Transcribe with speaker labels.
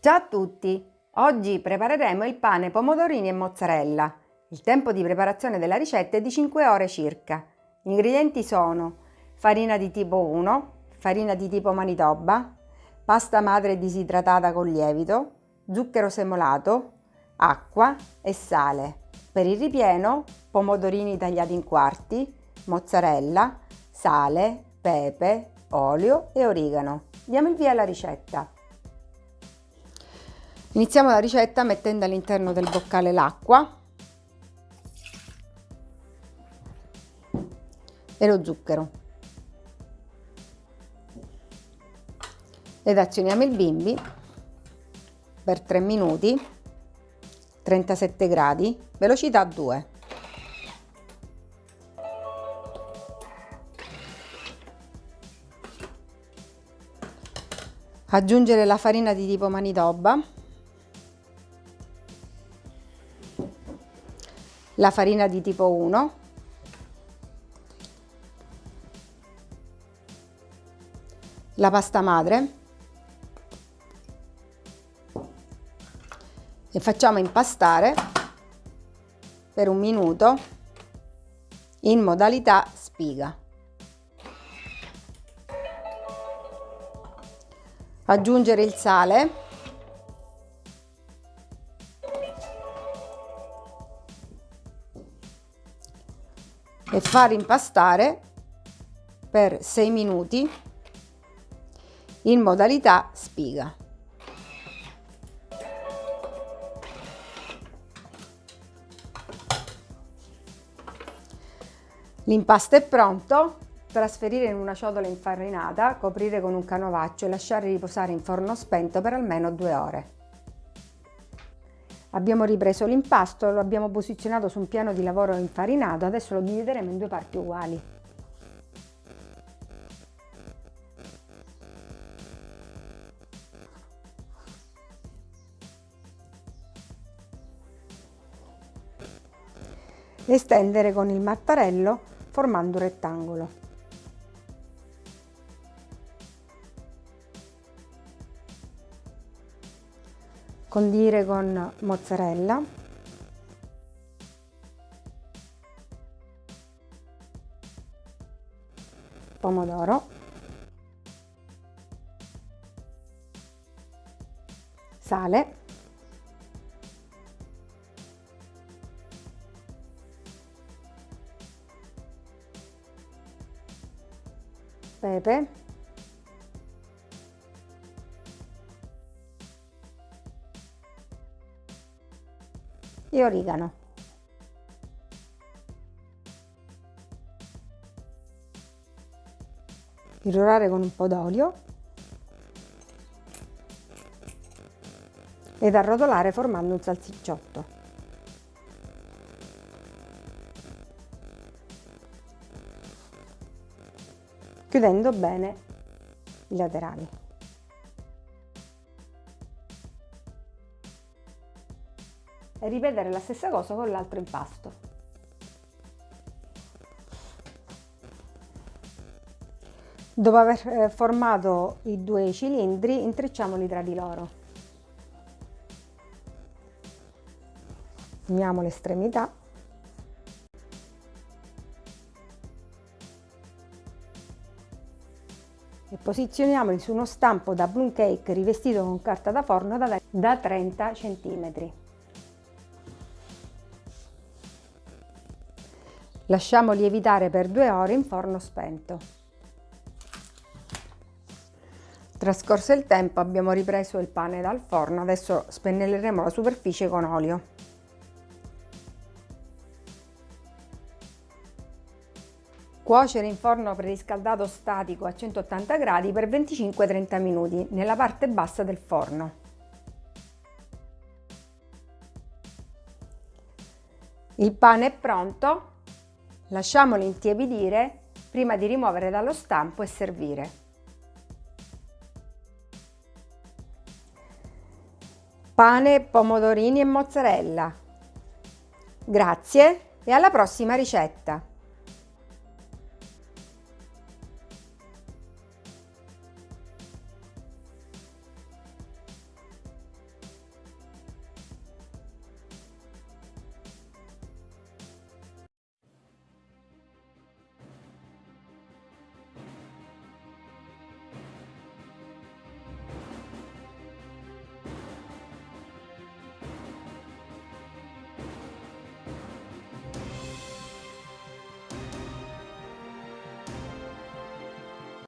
Speaker 1: Ciao a tutti! Oggi prepareremo il pane pomodorini e mozzarella. Il tempo di preparazione della ricetta è di 5 ore circa. Gli ingredienti sono farina di tipo 1, farina di tipo manitoba, pasta madre disidratata con lievito, zucchero semolato, acqua e sale. Per il ripieno pomodorini tagliati in quarti, mozzarella, sale, pepe, olio e origano. Diamo il via alla ricetta. Iniziamo la ricetta mettendo all'interno del boccale l'acqua e lo zucchero. Ed azioniamo il bimbi per 3 minuti, 37 gradi, velocità 2. aggiungere la farina di tipo manitoba, la farina di tipo 1, la pasta madre. E facciamo impastare per un minuto in modalità spiga. aggiungere il sale e far impastare per 6 minuti in modalità spiga. L'impasto è pronto, Trasferire in una ciotola infarinata, coprire con un canovaccio e lasciare riposare in forno spento per almeno due ore. Abbiamo ripreso l'impasto, lo abbiamo posizionato su un piano di lavoro infarinato, adesso lo divideremo in due parti uguali. Estendere con il mattarello formando un rettangolo. Condire con mozzarella. Pomodoro. Sale. Pepe e origano. Irrorare con un po' d'olio ed arrotolare formando un salsicciotto. Chiudendo bene i laterali. E ripetere la stessa cosa con l'altro impasto. Dopo aver eh, formato i due cilindri intrecciamoli tra di loro. Uniamo l'estremità e posizioniamoli su uno stampo da plum cake rivestito con carta da forno da 30 cm. Lasciamo lievitare per due ore in forno spento. Trascorso il tempo abbiamo ripreso il pane dal forno, adesso spennelleremo la superficie con olio. Cuocere in forno preriscaldato statico a 180 gradi per 25-30 minuti nella parte bassa del forno. Il pane è pronto, Lasciamolo intiepidire prima di rimuovere dallo stampo e servire. Pane, pomodorini e mozzarella. Grazie e alla prossima ricetta!